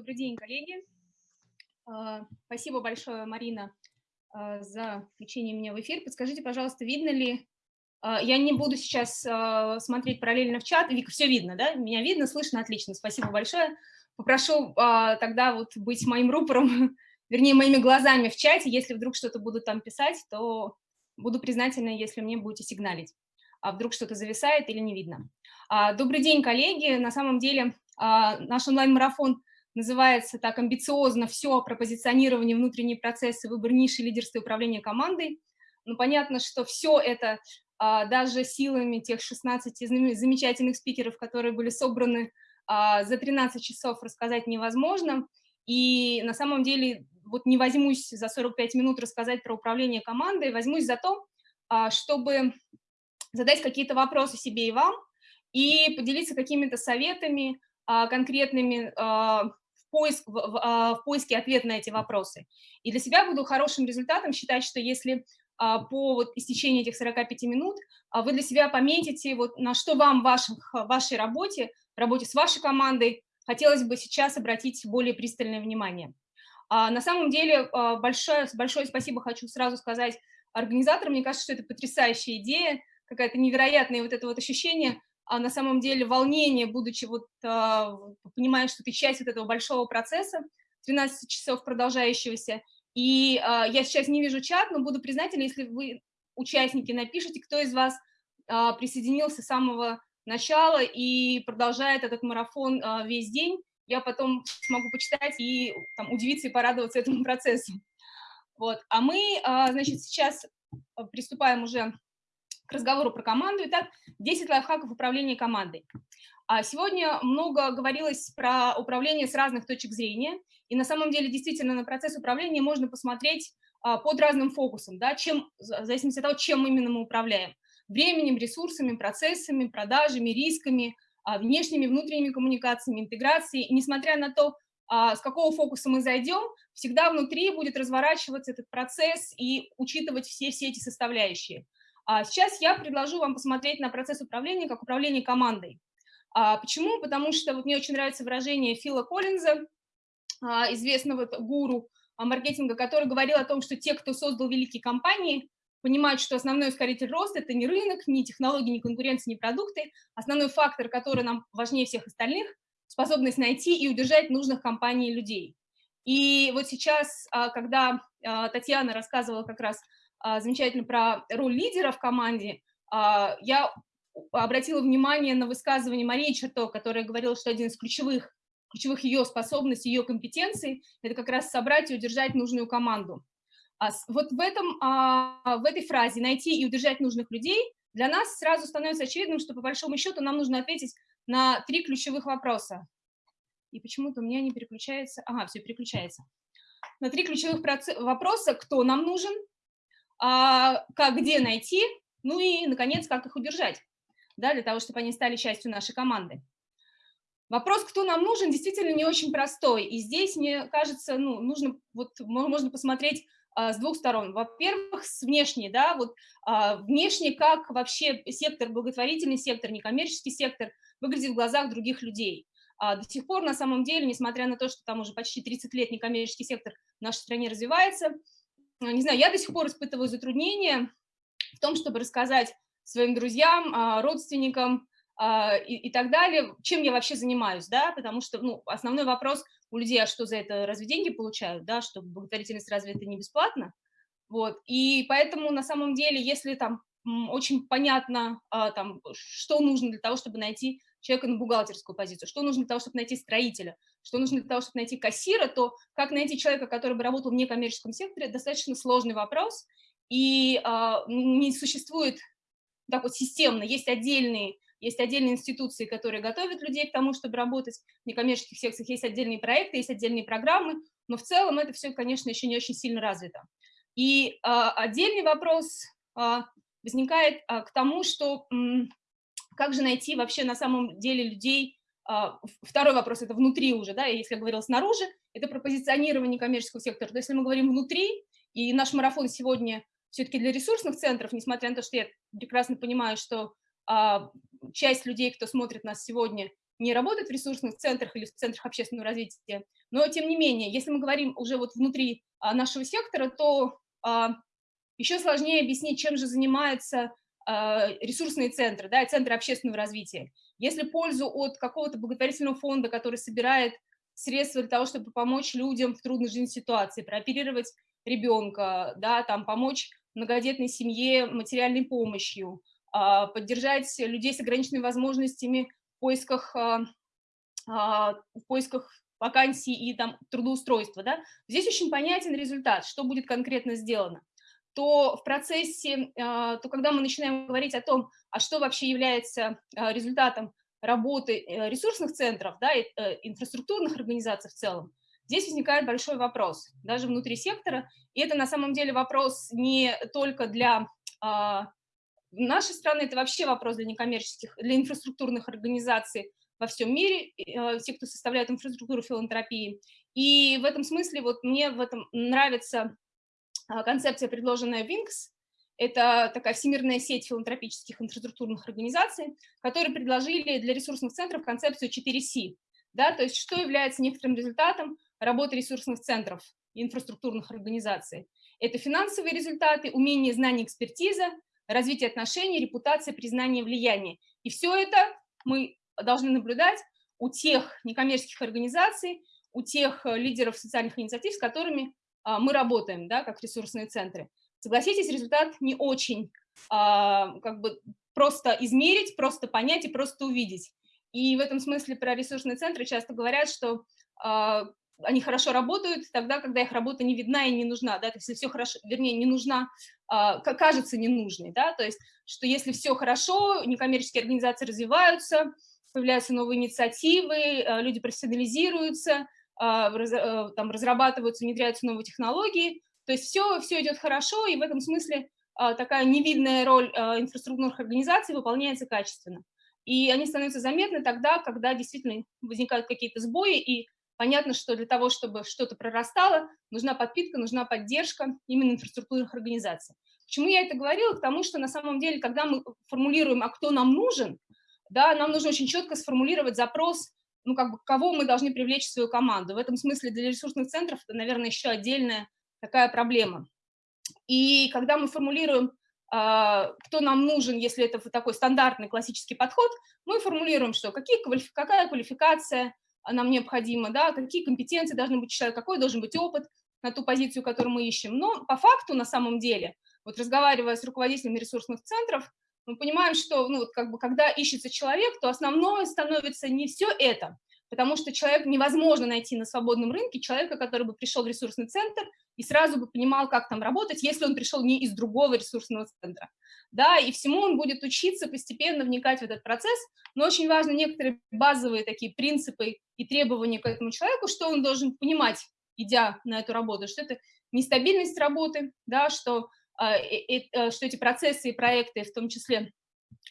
Добрый день, коллеги. А, спасибо большое, Марина, а, за включение меня в эфир. Подскажите, пожалуйста, видно ли... А, я не буду сейчас смотреть параллельно в чат. Вика, все видно, да? Меня видно, слышно, отлично. Спасибо большое. Попрошу тогда вот быть моим рупором, вернее, моими глазами в чате. Если вдруг что-то буду там писать, то буду признательна, если мне будете сигналить. А вдруг что-то зависает или не видно. Добрый день, коллеги. На самом деле наш онлайн-марафон называется так амбициозно «Все про позиционирование, внутренние процессы, выбор ниши, лидерство и управление командой». Но понятно, что все это а, даже силами тех 16 замечательных спикеров, которые были собраны а, за 13 часов, рассказать невозможно. И на самом деле вот не возьмусь за 45 минут рассказать про управление командой, возьмусь за то, а, чтобы задать какие-то вопросы себе и вам и поделиться какими-то советами, конкретными поиск, в, в, а, в поиске ответа на эти вопросы. И для себя буду хорошим результатом считать, что если а, по вот истечении этих 45 минут а, вы для себя пометите, вот на что вам в ваших, вашей работе, работе с вашей командой хотелось бы сейчас обратить более пристальное внимание. На самом деле большое, большое спасибо хочу сразу сказать организаторам. Мне кажется, что это потрясающая идея, какая-то невероятное вот это вот ощущение на самом деле волнение, будучи вот, а, понимая, что ты часть вот этого большого процесса, 13 часов продолжающегося, и а, я сейчас не вижу чат, но буду признательна, если вы, участники, напишите, кто из вас а, присоединился с самого начала и продолжает этот марафон а, весь день, я потом смогу почитать и там, удивиться и порадоваться этому процессу. Вот. А мы, а, значит, сейчас приступаем уже к разговору про команду. Итак, 10 лайфхаков управления командой. А сегодня много говорилось про управление с разных точек зрения, и на самом деле действительно на процесс управления можно посмотреть а, под разным фокусом, да, чем, в зависимости от того, чем именно мы управляем. Временем, ресурсами, процессами, продажами, рисками, а, внешними, внутренними коммуникациями, интеграцией. И несмотря на то, с какого фокуса мы зайдем, всегда внутри будет разворачиваться этот процесс и учитывать все, все эти составляющие. А сейчас я предложу вам посмотреть на процесс управления как управление командой. А почему? Потому что вот мне очень нравится выражение Фила Коллинза, а, известного гуру маркетинга, который говорил о том, что те, кто создал великие компании, понимают, что основной ускоритель роста – это не рынок, не технологии, не конкуренция, не продукты. Основной фактор, который нам важнее всех остальных – способность найти и удержать нужных компаний и людей. И вот сейчас, когда Татьяна рассказывала как раз замечательно про роль лидера в команде, а, я обратила внимание на высказывание Марии Черто, которая говорила, что один из ключевых, ключевых ее способностей, ее компетенций – это как раз собрать и удержать нужную команду. А вот в, этом, в этой фразе «найти и удержать нужных людей» для нас сразу становится очевидным, что по большому счету нам нужно ответить на три ключевых вопроса. И почему-то у меня не переключается. Ага, все переключается. На три ключевых вопроса, кто нам нужен, а, как где найти, ну и, наконец, как их удержать, да, для того, чтобы они стали частью нашей команды. Вопрос, кто нам нужен, действительно не очень простой. И здесь, мне кажется, ну, нужно, вот, можно посмотреть а, с двух сторон. Во-первых, с внешней, да, вот а, внешне, как вообще сектор, благотворительный сектор, некоммерческий сектор выглядит в глазах других людей. А до сих пор, на самом деле, несмотря на то, что там уже почти 30 лет некоммерческий сектор в нашей стране развивается, не знаю, я до сих пор испытываю затруднения в том, чтобы рассказать своим друзьям, а, родственникам а, и, и так далее, чем я вообще занимаюсь, да, потому что, ну, основной вопрос у людей, а что за это, разве деньги получают, да, что благотворительность разве это не бесплатно, вот, и поэтому на самом деле, если там очень понятно, а, там, что нужно для того, чтобы найти человека на бухгалтерскую позицию, что нужно для того, чтобы найти строителя, что нужно для того, чтобы найти кассира, то как найти человека, который бы работал в некоммерческом секторе, достаточно сложный вопрос, и э, не существует так вот системно, есть отдельные, есть отдельные институции, которые готовят людей к тому, чтобы работать в некоммерческих секциях, есть отдельные проекты, есть отдельные программы, но в целом это все, конечно, еще не очень сильно развито. И э, отдельный вопрос э, возникает э, к тому, что э, как же найти вообще на самом деле людей, Второй вопрос – это внутри уже, да, если я говорила снаружи, это про позиционирование коммерческого сектора. То если мы говорим внутри, и наш марафон сегодня все-таки для ресурсных центров, несмотря на то, что я прекрасно понимаю, что а, часть людей, кто смотрит нас сегодня, не работают в ресурсных центрах или в центрах общественного развития, но тем не менее, если мы говорим уже вот внутри а, нашего сектора, то а, еще сложнее объяснить, чем же занимаются а, ресурсные центры, да, центры общественного развития. Если пользу от какого-то благотворительного фонда, который собирает средства для того, чтобы помочь людям в трудной жизненной ситуации, прооперировать ребенка, да, там, помочь многодетной семье материальной помощью, а, поддержать людей с ограниченными возможностями в поисках, а, а, в поисках вакансий и там, трудоустройства. Да? Здесь очень понятен результат, что будет конкретно сделано то в процессе, то когда мы начинаем говорить о том, а что вообще является результатом работы э, ресурсных центров, да, и э, инфраструктурных организаций в целом, здесь возникает большой вопрос, даже внутри сектора, и это на самом деле вопрос не только для нашей страны, это вообще вопрос для некоммерческих, для инфраструктурных организаций во всем мире, э, те, кто составляет инфраструктуру филантропии. И в этом смысле вот мне в этом нравится а, концепция, предложенная Wings. Это такая всемирная сеть филантропических инфраструктурных организаций, которые предложили для ресурсных центров концепцию 4C. Да, то есть что является некоторым результатом работы ресурсных центров инфраструктурных организаций. Это финансовые результаты, умение, знание, экспертиза, развитие отношений, репутация, признание, влияние. И все это мы должны наблюдать у тех некоммерческих организаций, у тех э, лидеров социальных инициатив, с которыми а, мы работаем, да, как ресурсные центры. Согласитесь, результат не очень а, как бы просто измерить, просто понять и просто увидеть. И в этом смысле про ресурсные центры часто говорят, что а, они хорошо работают тогда, когда их работа не видна и не нужна, да, то есть если все хорошо, вернее, не нужна, а, кажется ненужной, да, то есть что если все хорошо, некоммерческие организации развиваются, появляются новые инициативы, а, люди профессионализируются, а, там разрабатываются, внедряются новые технологии, то есть все, все идет хорошо, и в этом смысле такая невидная роль инфраструктурных организаций выполняется качественно. И они становятся заметны тогда, когда действительно возникают какие-то сбои, и Понятно, что для того, чтобы что-то прорастало, нужна подпитка, нужна поддержка именно инфраструктурных организаций. Почему я это говорила? Потому что на самом деле, когда мы формулируем, а кто нам нужен, да, нам нужно очень четко сформулировать запрос, ну, как бы, кого мы должны привлечь в свою команду. В этом смысле для ресурсных центров это, наверное, еще отдельная такая проблема. И когда мы формулируем, а, кто нам нужен, если это такой стандартный классический подход, мы формулируем, что какие, какая квалификация, нам необходимо, да, какие компетенции должны быть у человека, какой должен быть опыт на ту позицию, которую мы ищем. Но по факту, на самом деле, вот разговаривая с руководителями ресурсных центров, мы понимаем, что ну, вот как бы, когда ищется человек, то основное становится не все это, потому что человек невозможно найти на свободном рынке, человека, который бы пришел в ресурсный центр и сразу бы понимал, как там работать, если он пришел не из другого ресурсного центра. Да, и всему он будет учиться, постепенно вникать в этот процесс, но очень важно некоторые базовые такие принципы и требования к этому человеку, что он должен понимать, идя на эту работу, что это нестабильность работы, да, что, что эти процессы и проекты в том числе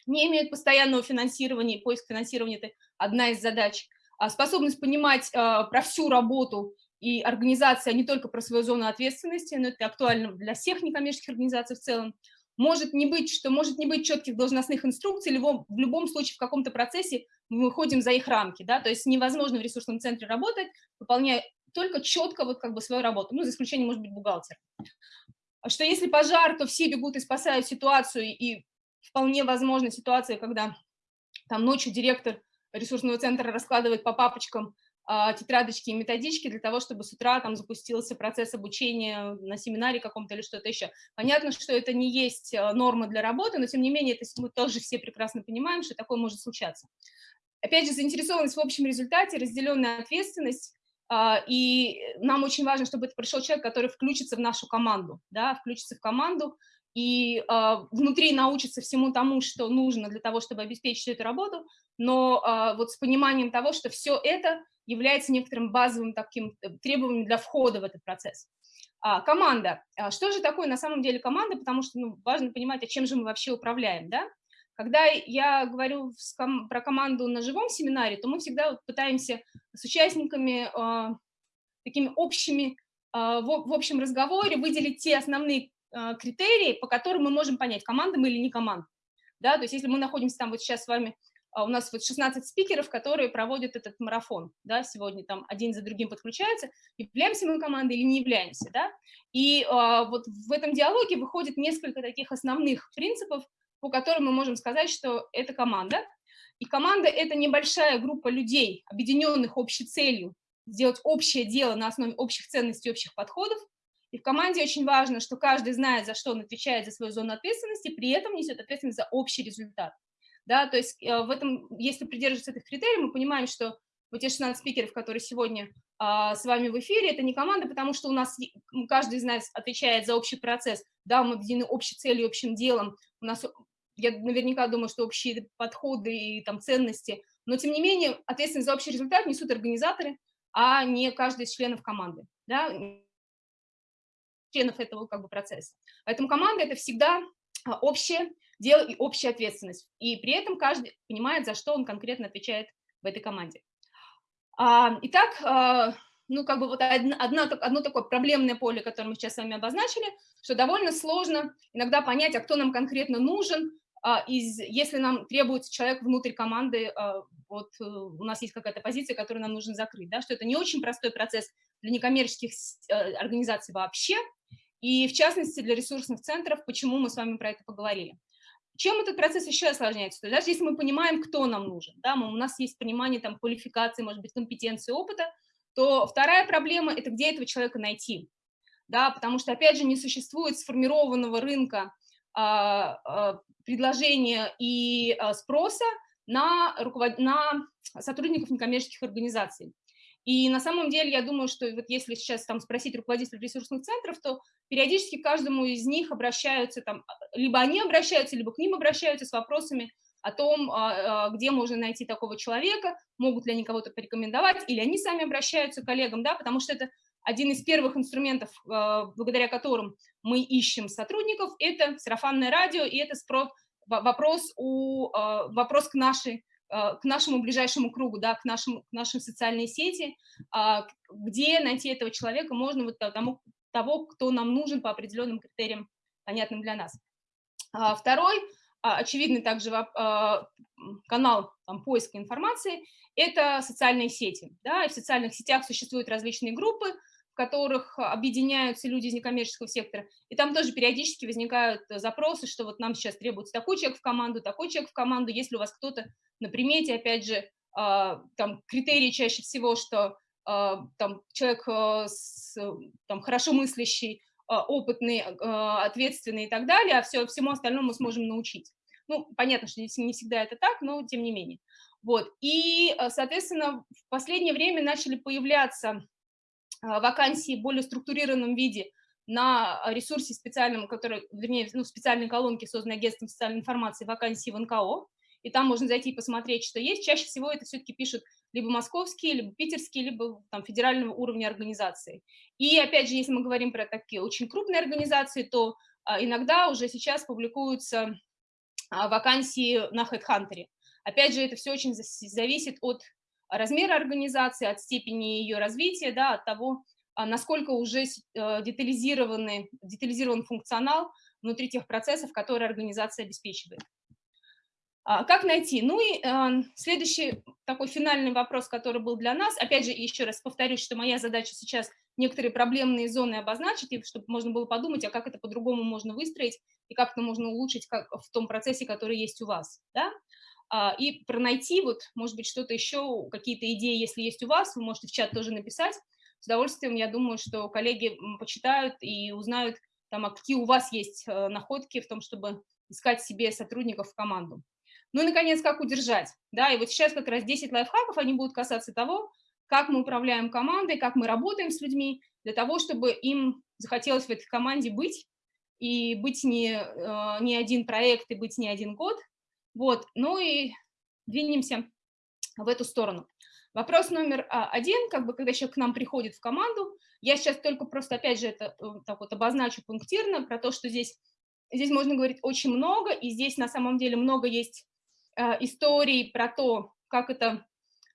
не имеют постоянного финансирования, и поиск финансирования – это одна из задач – а способность понимать а, про всю работу и организация, не только про свою зону ответственности, но это актуально для всех некоммерческих организаций в целом, может не быть, что может не быть четких должностных инструкций, либо в любом случае в каком-то процессе мы выходим за их рамки, да, то есть невозможно в ресурсном центре работать, выполняя только четко вот как бы свою работу, ну, за исключением, может быть, бухгалтер. Что если пожар, то все бегут и спасают ситуацию, и вполне возможна ситуация, когда там ночью директор ресурсного центра раскладывает по папочкам а, тетрадочки и методички для того, чтобы с утра там запустился процесс обучения на семинаре каком-то или что-то еще. Понятно, что это не есть а, норма для работы, но тем не менее это мы тоже все прекрасно понимаем, что такое может случаться. Опять же, заинтересованность в общем результате, разделенная ответственность, и нам очень важно, чтобы это пришел человек, который включится в нашу команду, да, включится в команду, и э, внутри научиться всему тому, что нужно для того, чтобы обеспечить эту работу, но э, вот с пониманием того, что все это является некоторым базовым таким э, требованием для входа в этот процесс. А, команда. А что же такое на самом деле команда? Потому что ну, важно понимать, а чем же мы вообще управляем, да? Когда я говорю про команду на живом семинаре, то мы всегда пытаемся с участниками э, такими общими, э, в, общем разговоре выделить те основные э, критерии, по которым мы можем понять, команда мы или не команда. Да? То есть если мы находимся там вот сейчас с вами у нас вот 16 спикеров, которые проводят этот марафон, да, сегодня там один за другим подключаются, являемся мы командой или не являемся, да, и а, вот в этом диалоге выходит несколько таких основных принципов, по которым мы можем сказать, что это команда, и команда – это небольшая группа людей, объединенных общей целью, сделать общее дело на основе общих ценностей, общих подходов, и в команде очень важно, что каждый знает, за что он отвечает за свою зону ответственности, при этом несет ответственность за общий результат. Да, то есть э, в этом, если придерживаться этих критериев, мы понимаем, что вот те 16 спикеров, которые сегодня а, с вами в эфире, это не команда, потому что у нас каждый из нас отвечает за общий процесс, да, мы объединены общей целью, общим делом, у нас, я наверняка думаю, что общие подходы и там ценности, но тем не менее ответственность за общий результат несут организаторы, а не каждый из членов команды, да, членов этого как бы процесса. Поэтому команда – это всегда а, общее дело и общая ответственность. И при этом каждый понимает, за что он конкретно отвечает в этой команде. А, итак, а, ну, как бы вот одно, одно такое проблемное поле, которое мы сейчас с вами обозначили, что довольно сложно иногда понять, а кто нам конкретно нужен, из, если нам требуется человек внутрь команды, вот э, у нас есть какая-то позиция, которую нам нужно закрыть, да, что это не очень простой процесс для некоммерческих э, организаций вообще, и в частности для ресурсных центров, почему мы с вами про это поговорили. Чем этот процесс еще осложняется? То есть даже если мы понимаем, кто нам нужен, да, у нас есть понимание там, квалификации, может быть, компетенции, опыта, то вторая проблема – это где этого человека найти. Да, потому что, опять же, не существует сформированного рынка а, а, предложения и а, спроса на, руковод... на сотрудников некоммерческих организаций. И на самом деле я думаю, что вот если сейчас там спросить руководителей ресурсных центров, то периодически каждому из них обращаются, там, либо они обращаются, либо к ним обращаются с вопросами о том, а, а, где можно найти такого человека, могут ли они кого-то порекомендовать, или они сами обращаются к коллегам, да, потому что это один из первых инструментов, а, благодаря которым мы ищем сотрудников, это сарафанное радио, и это вопрос, у, вопрос к нашей Э, к нашему ближайшему кругу, да, к, нашему, к нашей социальной сети, а, где найти этого человека можно вот тому, того, кто нам нужен по определенным критериям, понятным для нас. А, второй, а, очевидный также канал там, поиска информации, это социальные сети. Да, в социальных сетях существуют различные группы, которых объединяются люди из некоммерческого сектора, и там тоже периодически возникают э, запросы, что вот нам сейчас требуется такой человек в команду, такой человек в команду, если у вас кто-то на примете, опять же, а, там критерии чаще всего, что а, там человек э, с, там, хорошо мыслящий, опытный, ответственный и так далее, а все, всему остальному мы сможем научить. Ну, понятно, что не всегда это так, но тем не менее. Вот. И, соответственно, в последнее время начали появляться вакансии в более структурированном виде на ресурсе специальном, который, вернее, ну, специальной колонке, созданной агентством социальной информации, вакансии в НКО, и там можно зайти и посмотреть, что есть. Чаще всего это все-таки пишут либо московские, либо питерские, либо там, федерального уровня организации. И опять же, если мы говорим про такие очень крупные организации, то а, иногда уже сейчас публикуются а, вакансии на HeadHunter. Опять же, это все очень зависит от размера организации, от степени ее развития, да, от того, а, насколько уже э, детализированный, детализирован функционал внутри тех процессов, которые организация обеспечивает. А, как найти? Ну и э, следующий такой финальный вопрос, который был для нас, опять же, еще раз повторюсь, что моя задача сейчас некоторые проблемные зоны обозначить, чтобы можно было подумать, а как это по-другому можно выстроить, и как это можно улучшить в том процессе, который есть у вас. Да? А, и пронайти, вот, может быть, что-то еще, какие-то идеи, если есть у вас, вы можете в чат тоже написать. С удовольствием, я думаю, что коллеги почитают и узнают, там, а какие у вас есть э, находки в том, чтобы искать себе сотрудников в команду. Ну и, наконец, как удержать. Да, и вот сейчас как раз 10 лайфхаков, они будут касаться того, как мы управляем командой, как мы работаем с людьми, для того, чтобы им захотелось в этой команде быть, и быть не, э, не один проект, и быть не один год, вот, ну и двинемся в эту сторону. Вопрос номер а, один, как бы, когда человек к нам приходит в команду, я сейчас только просто, опять же, это э, так вот обозначу пунктирно, про то, что здесь, здесь можно говорить очень много, и здесь на самом деле много есть э, историй про то, как это,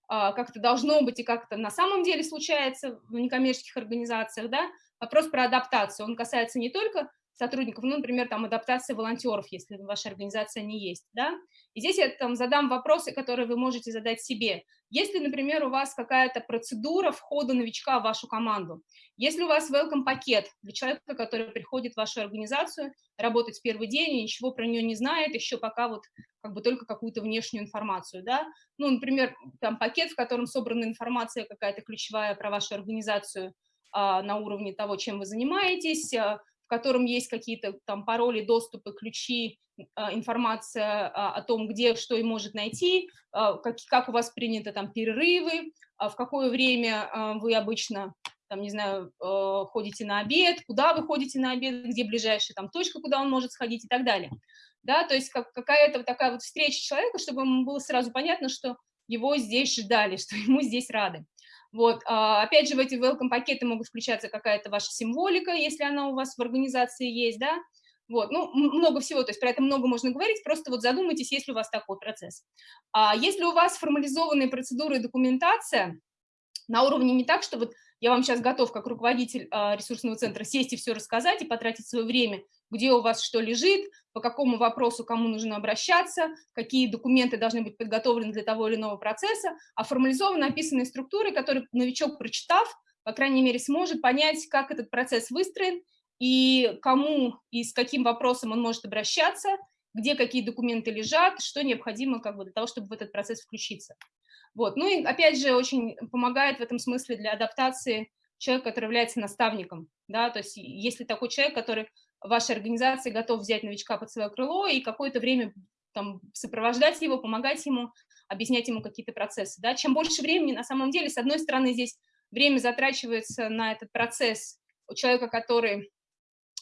э, как это должно быть и как это на самом деле случается в некоммерческих организациях, да, вопрос про адаптацию, он касается не только сотрудников, ну, например, там адаптация волонтеров, если в вашей организации они есть, да, и здесь я там задам вопросы, которые вы можете задать себе. Если, например, у вас какая-то процедура входа новичка в вашу команду, если у вас welcome пакет для человека, который приходит в вашу организацию, работать в первый день и ничего про нее не знает, еще пока вот как бы только какую-то внешнюю информацию, да, ну, например, там пакет, в котором собрана информация какая-то ключевая про вашу организацию а, на уровне того, чем вы занимаетесь, а, в котором есть какие-то там пароли, доступы, ключи, а, информация а, о том, где что и может найти, а, как, как у вас принято там перерывы, в какое время вы обычно, там, не знаю, ходите на обед, куда вы ходите на обед, где ближайшая там точка, куда он может сходить и так далее. Да, то есть как, какая-то вот такая вот встреча человека, чтобы ему было сразу понятно, что его здесь ждали, что ему здесь рады. Вот, опять же, в эти welcome пакеты могут включаться какая-то ваша символика, если она у вас в организации есть, да, вот, ну, много всего, то есть про это много можно говорить, просто вот задумайтесь, есть ли у вас такой процесс. А если у вас формализованные процедуры и документация на уровне не так, что вот я вам сейчас готов, как руководитель а, ресурсного центра, сесть и все рассказать и потратить свое время, где у вас что лежит, по какому вопросу кому нужно обращаться, какие документы должны быть подготовлены для того или иного процесса, а формализованно описанные структуры, которые новичок, прочитав, по крайней мере, сможет понять, как этот процесс выстроен, и кому и с каким вопросом он может обращаться, где какие документы лежат, что необходимо как бы, для того, чтобы в этот процесс включиться. Вот. Ну и опять же очень помогает в этом смысле для адаптации человек, который является наставником. Да? То есть если такой человек, который вашей организации готов взять новичка под свое крыло и какое-то время там, сопровождать его, помогать ему, объяснять ему какие-то процессы. Да? Чем больше времени, на самом деле, с одной стороны, здесь время затрачивается на этот процесс у человека, который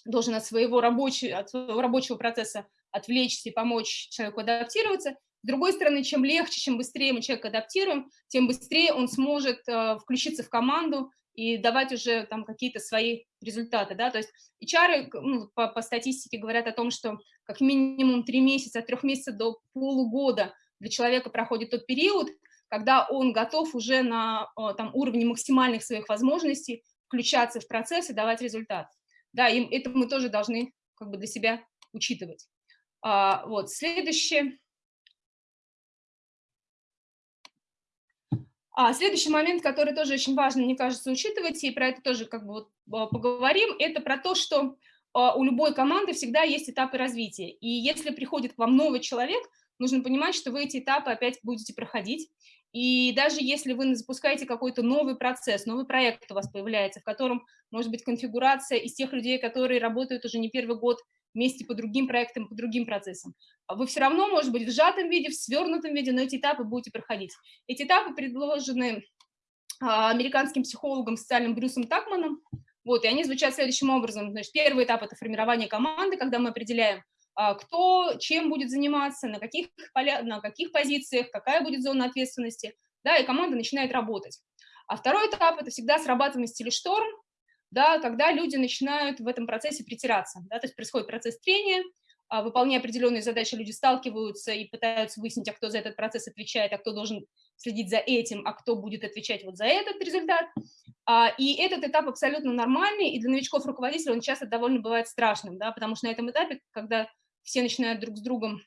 должен от своего, рабочего, от своего рабочего процесса отвлечься и помочь человеку адаптироваться. С другой стороны, чем легче, чем быстрее мы человека адаптируем, тем быстрее он сможет э, включиться в команду и давать уже там какие-то свои результаты, да, то есть HR ну, по, по статистике говорят о том, что как минимум три месяца, от трех месяцев до полугода для человека проходит тот период, когда он готов уже на там, уровне максимальных своих возможностей включаться в процесс и давать результат. Да, и это мы тоже должны как бы для себя учитывать. А, вот, следующее. А, следующий момент, который тоже очень важно, мне кажется, учитывать, и про это тоже как бы вот а, поговорим, это про то, что а, у любой команды всегда есть этапы развития. И если приходит к вам новый человек, нужно понимать, что вы эти этапы опять будете проходить. И даже если вы запускаете какой-то новый процесс, новый проект у вас появляется, в котором может быть конфигурация из тех людей, которые работают уже не первый год вместе по другим проектам, по другим процессам, вы все равно, может быть, в сжатом виде, в свернутом виде, но эти этапы будете проходить. Эти этапы предложены а, американским психологом социальным Брюсом Такманом, вот, и они звучат следующим образом. Значит, первый этап – это формирование команды, когда мы определяем, а, кто чем будет заниматься, на каких, поля, на каких позициях, какая будет зона ответственности, да, и команда начинает работать. А второй этап – это всегда срабатывание стиля шторм, да, когда люди начинают в этом процессе притираться, да, то есть происходит процесс трения, а, выполняя определенные задачи, люди сталкиваются и пытаются выяснить, а кто за этот процесс отвечает, а кто должен следить за этим, а кто будет отвечать вот за этот результат. А, и этот этап абсолютно нормальный, и для новичков-руководителей он часто довольно бывает страшным, да, потому что на этом этапе, когда все начинают друг с другом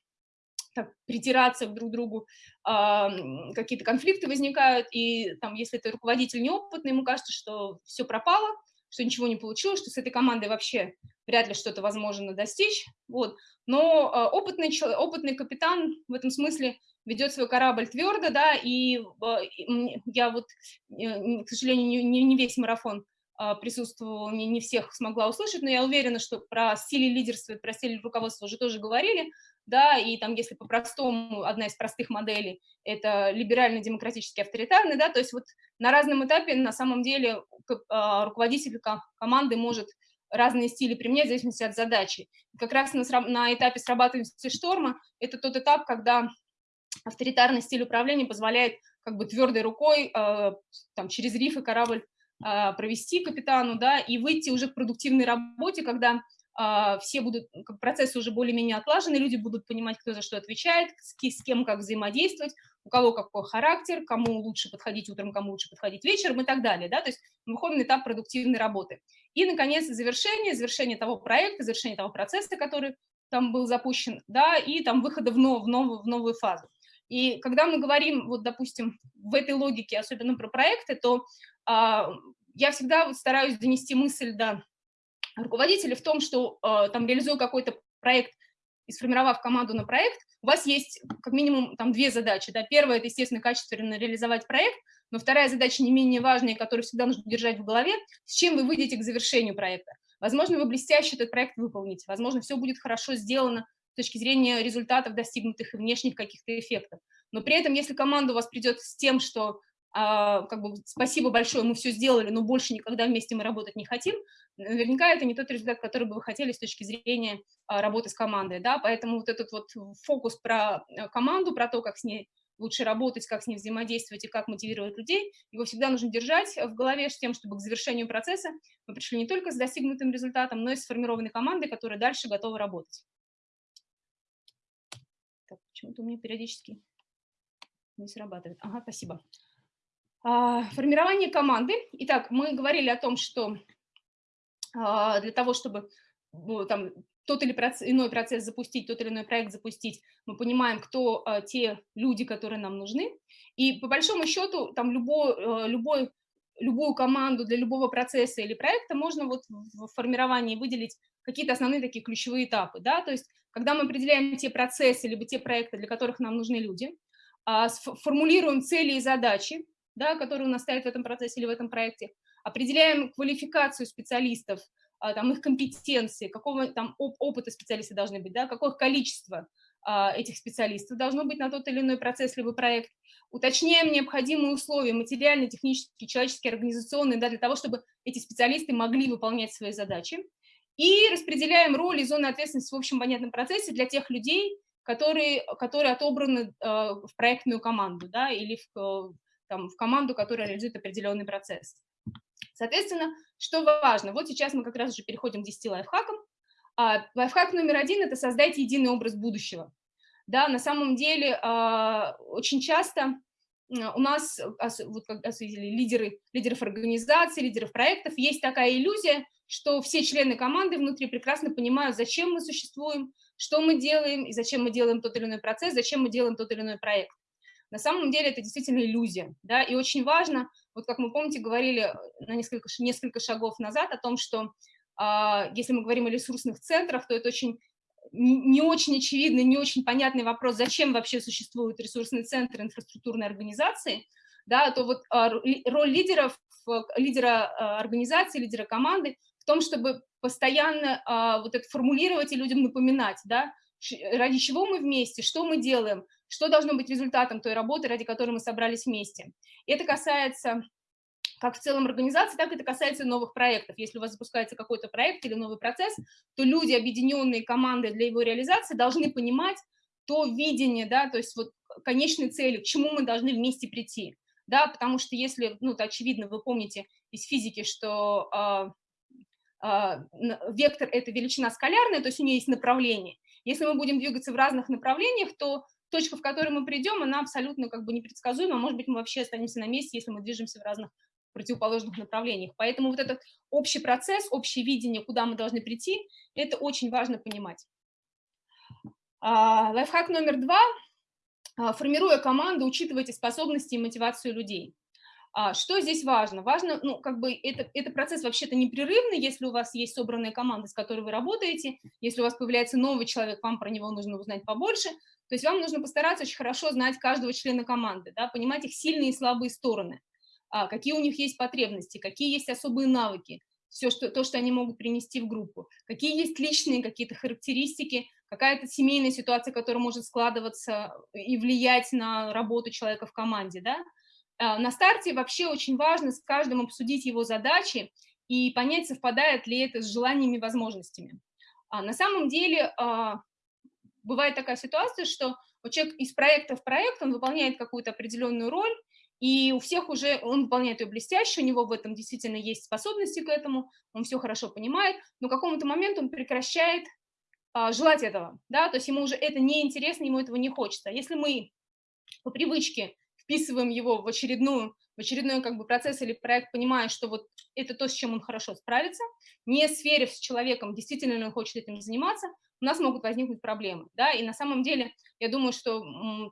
так, притираться друг к другу, э, какие-то конфликты возникают, и там, если это руководитель неопытный, ему кажется, что все пропало, что ничего не получилось, что с этой командой вообще вряд ли что-то возможно достичь, вот. Но э, опытный, опытный капитан в этом смысле ведет свой корабль твердо, да, и э, я вот, э, к сожалению, не, не, весь марафон а, присутствовала, не, не всех смогла услышать, но я уверена, что про стиль лидерства и про стиль руководства уже тоже говорили, да, и там, если по-простому, одна из простых моделей – это либерально-демократически авторитарный, да, то есть вот на разном этапе на самом деле а, руководитель команды может разные стили применять в зависимости от задачи. Как раз на, на этапе срабатывания шторма это тот этап, когда авторитарный стиль управления позволяет как бы твердой рукой э, там, через рифы корабль а, провести капитану, да, и выйти уже к продуктивной работе, когда а, все будут, процессы уже более-менее отлажены, люди будут понимать, кто за что отвечает, с, кем как взаимодействовать, у кого какой характер, кому лучше подходить утром, кому лучше подходить вечером и так далее. Да? То есть мы выходим на этап продуктивной работы. И, наконец, завершение, завершение того проекта, завершение того процесса, который там был запущен, да, и там выхода в, нов, в, новую, в новую фазу. И когда мы говорим, вот, допустим, в этой логике, особенно про проекты, то а, я всегда вот стараюсь донести мысль до руководителя в том, что а, там, реализуя какой-то проект и сформировав команду на проект, у вас есть как минимум там две задачи. Да? Первая – это, естественно, качественно реализовать проект, но вторая задача не менее важная, которую всегда нужно держать в голове, с чем вы выйдете к завершению проекта. Возможно, вы блестяще этот проект выполните, возможно, все будет хорошо сделано с точки зрения результатов достигнутых и внешних каких-то эффектов. Но при этом, если команда у вас придет с тем, что как бы спасибо большое, мы все сделали, но больше никогда вместе мы работать не хотим, наверняка это не тот результат, который бы вы хотели с точки зрения а, работы с командой, да, поэтому вот этот вот фокус про э, команду, про то, как с ней лучше работать, как с ней взаимодействовать и как мотивировать людей, его всегда нужно держать в голове с тем, чтобы к завершению процесса мы пришли не только с достигнутым результатом, но и сформированной командой, которая дальше готова работать. Почему-то у меня периодически не срабатывает. Ага, спасибо. А, формирование команды. Итак, мы говорили о том, что а, для того, чтобы ну, там, тот или иной процесс запустить, тот или иной проект запустить, мы понимаем, кто а, те люди, которые нам нужны. И по большому счету, там любой, любой, любую команду для любого процесса или проекта можно вот в формировании выделить какие-то основные такие ключевые этапы. Да? То есть, когда мы определяем те процессы, либо те проекты, для которых нам нужны люди, формулируем цели и задачи, да, которые у нас стоят в этом процессе или в этом проекте, определяем квалификацию специалистов, а, там, их компетенции, какого там оп опыта специалисты должны быть, да, какое количество а, этих специалистов должно быть на тот или иной процесс либо проект, уточняем необходимые условия материальные, технические, человеческие, организационные, да, для того, чтобы эти специалисты могли выполнять свои задачи, и распределяем роли и зоны ответственности в общем понятном процессе для тех людей, которые, которые отобраны э, в проектную команду да, или в, там, в команду, которая реализует определенный процесс. Соответственно, что важно? Вот сейчас мы как раз уже переходим к 10 лайфхакам. А, лайфхак номер один – это создать единый образ будущего. Да, на самом деле а, очень часто у нас, вот лидеры, лидеров организаций, лидеров проектов, есть такая иллюзия, что все члены команды внутри прекрасно понимают, зачем мы существуем, что мы делаем, и зачем мы делаем тот или иной процесс, зачем мы делаем тот или иной проект. На самом деле это действительно иллюзия, да, и очень важно, вот как мы, помните, говорили на несколько, несколько шагов назад о том, что э, если мы говорим о ресурсных центрах, то это очень не очень очевидный, не очень понятный вопрос, зачем вообще существуют ресурсные центры инфраструктурной организации, да, то вот э, роль лидеров, лидера э, организации, лидера команды в том, чтобы постоянно э, вот это формулировать и людям напоминать, да, ради чего мы вместе, что мы делаем, что должно быть результатом той работы, ради которой мы собрались вместе. Это касается как в целом организации, так это касается новых проектов. Если у вас запускается какой-то проект или новый процесс, то люди, объединенные командой для его реализации, должны понимать то видение, да, то есть вот конечной цели, к чему мы должны вместе прийти. Да, потому что если, ну, это очевидно, вы помните из физики, что э, э, вектор – это величина скалярная, то есть у нее есть направление. Если мы будем двигаться в разных направлениях, то точка, в которую мы придем, она абсолютно как бы непредсказуема, может быть, мы вообще останемся на месте, если мы движемся в разных противоположных направлениях. Поэтому вот этот общий процесс, общее видение, куда мы должны прийти, это очень важно понимать. А, лайфхак номер два. А, формируя команду, учитывайте способности и мотивацию людей. А, что здесь важно? Важно, ну, как бы это, это процесс вообще-то непрерывный, если у вас есть собранная команда, с которой вы работаете, если у вас появляется новый человек, вам про него нужно узнать побольше, то есть вам нужно постараться очень хорошо знать каждого члена команды, да, понимать их сильные и слабые стороны, а, какие у них есть потребности, какие есть особые навыки, все что, то, что они могут принести в группу, какие есть личные какие-то характеристики, какая-то семейная ситуация, которая может складываться и влиять на работу человека в команде. Да? А, на старте вообще очень важно с каждым обсудить его задачи и понять, совпадает ли это с желаниями и возможностями. А на самом деле а, бывает такая ситуация, что человек из проекта в проект, он выполняет какую-то определенную роль, и у всех уже, он выполняет ее блестяще, у него в этом действительно есть способности к этому, он все хорошо понимает, но к какому-то моменту он прекращает желать этого, да, то есть ему уже это неинтересно, ему этого не хочется. Если мы по привычке вписываем его в очередную в очередной как бы процесс или проект, понимая, что вот это то, с чем он хорошо справится, не сверив с человеком, действительно ли он хочет этим заниматься, у нас могут возникнуть проблемы, да, и на самом деле я думаю, что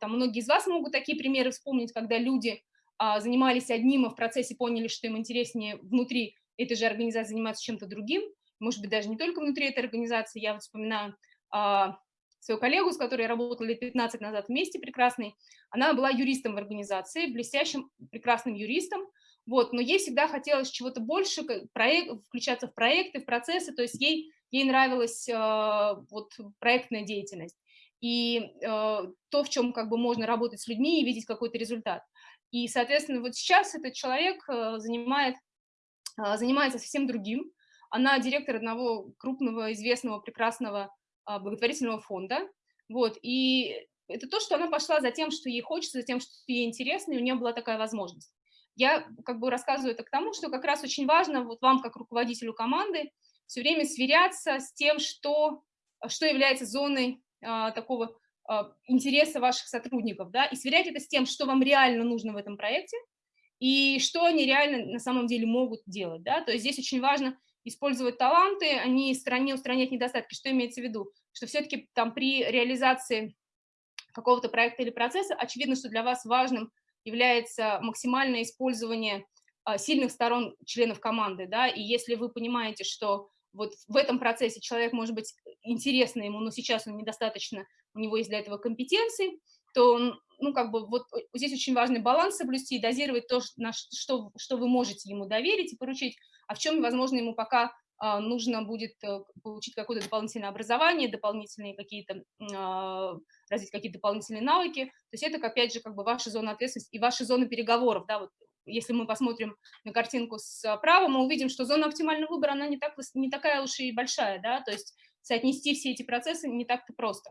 там многие из вас могут такие примеры вспомнить, когда люди а, занимались одним, а в процессе поняли, что им интереснее внутри этой же организации заниматься чем-то другим, может быть, даже не только внутри этой организации, я вот вспоминаю а, свою коллегу, с которой я работала лет 15 назад вместе, прекрасной, она была юристом в организации, блестящим, прекрасным юристом, вот, но ей всегда хотелось чего-то больше, проект, включаться в проекты, в процессы, то есть ей, ей нравилась э, вот, проектная деятельность и э, то, в чем как бы можно работать с людьми и видеть какой-то результат. И, соответственно, вот сейчас этот человек э, занимает, э, занимается совсем другим. Она директор одного крупного, известного, прекрасного благотворительного фонда. Вот, и это то, что она пошла за тем, что ей хочется, за тем, что ей интересно, и у нее была такая возможность. Я как бы рассказываю это к тому, что как раз очень важно вот вам, как руководителю команды, все время сверяться с тем, что, что является зоной а, такого а, интереса ваших сотрудников, да, и сверять это с тем, что вам реально нужно в этом проекте, и что они реально на самом деле могут делать, да, то есть здесь очень важно использовать таланты, а не стороне устранять недостатки. Что имеется в виду? Что все-таки там при реализации какого-то проекта или процесса, очевидно, что для вас важным является максимальное использование а, сильных сторон членов команды, да, и если вы понимаете, что вот в этом процессе человек может быть интересно ему, но сейчас он недостаточно, у него есть для этого компетенции, то ну, как бы вот здесь очень важный баланс соблюсти, дозировать то, на что, что вы можете ему доверить и поручить, а в чем, возможно, ему пока а, нужно будет э, получить какое-то дополнительное образование, дополнительные какие-то, а, развить какие-то дополнительные навыки. То есть это, опять же, как бы ваша зона ответственности и ваша зона переговоров. Да, вот если мы посмотрим на картинку справа, мы увидим, что зона оптимального выбора, она не, так, не такая уж и большая, да, то есть соотнести все эти процессы не так-то просто.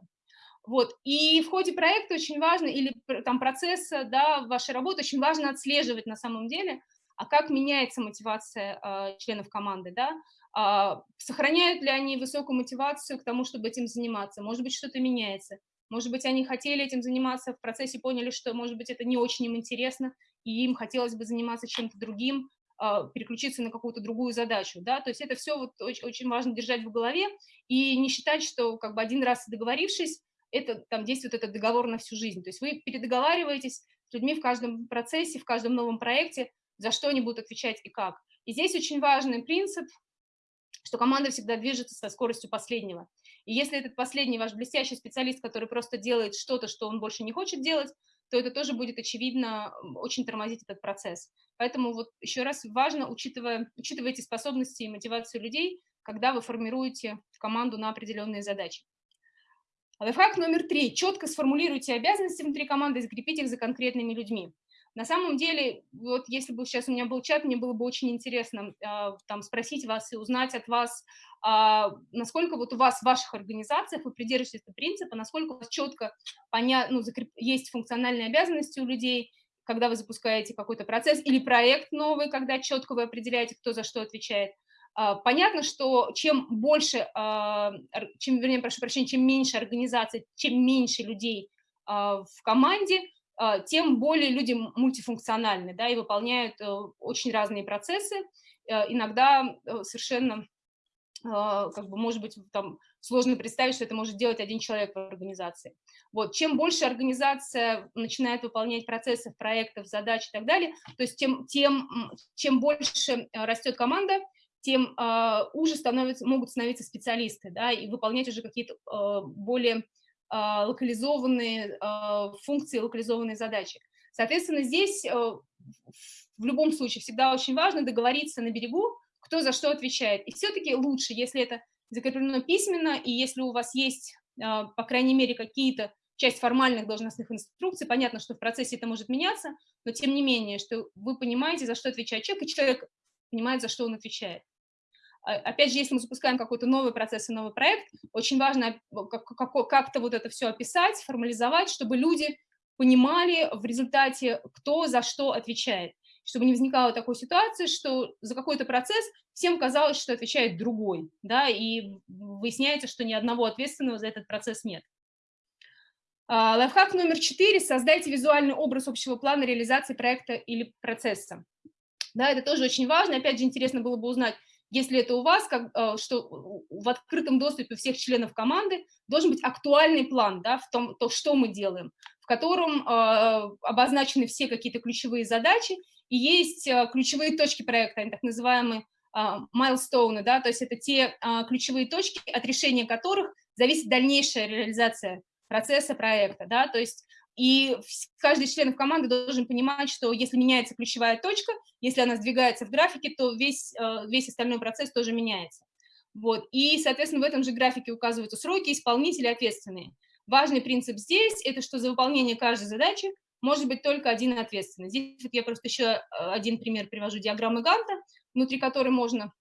Вот, и в ходе проекта очень важно, или там процесса, да, вашей работы, очень важно отслеживать на самом деле, а как меняется мотивация э, членов команды, да, э, сохраняют ли они высокую мотивацию к тому, чтобы этим заниматься, может быть, что-то меняется, может быть, они хотели этим заниматься, в процессе поняли, что, может быть, это не очень им интересно, и им хотелось бы заниматься чем-то другим, э, переключиться на какую-то другую задачу, да, то есть это все вот очень, очень важно держать в голове и не считать, что как бы один раз договорившись, это там действует этот договор на всю жизнь, то есть вы передоговариваетесь с людьми в каждом процессе, в каждом новом проекте, за что они будут отвечать и как. И здесь очень важный принцип, что команда всегда движется со скоростью последнего. И если этот последний ваш блестящий специалист, который просто делает что-то, что он больше не хочет делать, то это тоже будет, очевидно, очень тормозить этот процесс. Поэтому вот еще раз важно, учитывая, эти способности и мотивацию людей, когда вы формируете команду на определенные задачи. Лайфхак номер три. Четко сформулируйте обязанности внутри команды и закрепите их за конкретными людьми. На самом деле, вот если бы сейчас у меня был чат, мне было бы очень интересно э, там спросить вас и узнать от вас, э, насколько вот у вас в ваших организациях вы придерживаетесь этого принципа, насколько у вас четко понятно, ну, закреп... есть функциональные обязанности у людей, когда вы запускаете какой-то процесс или проект новый, когда четко вы определяете, кто за что отвечает. Э, понятно, что чем больше, э, чем, вернее, прошу прощения, чем меньше организаций, чем меньше людей э, в команде, а, тем более люди мультифункциональны, да, и выполняют э, очень разные процессы, э, иногда э, совершенно, а, как бы, может быть, там сложно представить, что это может делать один человек в организации. Вот, чем больше организация начинает выполнять процессов, проектов, задач и так далее, то есть тем, тем чем больше растет команда, тем uh, уже становятся, могут становиться специалисты, да, и выполнять уже какие-то uh, более а, локализованные а, функции, локализованные задачи. Соответственно, здесь э, в любом случае всегда очень важно договориться на берегу, кто за что отвечает. И все-таки лучше, если это закреплено письменно, и если у вас есть, а, по крайней мере, какие-то часть формальных должностных инструкций, понятно, что в процессе это может меняться, но тем не менее, что вы понимаете, за что отвечает человек, и человек понимает, за что он отвечает. А, опять же, если мы запускаем какой-то новый процесс и новый проект, очень важно как-то вот это все описать, формализовать, чтобы люди понимали в результате, кто за что отвечает, чтобы не возникало такой ситуации, что за какой-то процесс всем казалось, что отвечает другой, да, и выясняется, что ни одного ответственного за этот процесс нет. А, лайфхак номер четыре. Создайте визуальный образ общего плана реализации проекта или процесса. Да, это тоже очень важно. Опять же, интересно было бы узнать, если это у вас, как, а, что в открытом доступе у всех членов команды должен быть актуальный план, да, в том, то, что мы делаем, в котором э, обозначены все какие-то ключевые задачи, и есть э, ключевые точки проекта, они так называемые майлстоуны, э, да, то есть это те э, ключевые точки, от решения которых зависит дальнейшая реализация процесса проекта, да, то есть и каждый член команды должен понимать, что если меняется ключевая точка, если она сдвигается в графике, то весь, э, весь остальной процесс тоже меняется. Вот. И, соответственно, в этом же графике указываются сроки, исполнители ответственные. Важный принцип здесь – это что за выполнение каждой задачи может быть только один ответственный. Здесь вот я просто еще э, один пример привожу, диаграммы Ганта, внутри которой можно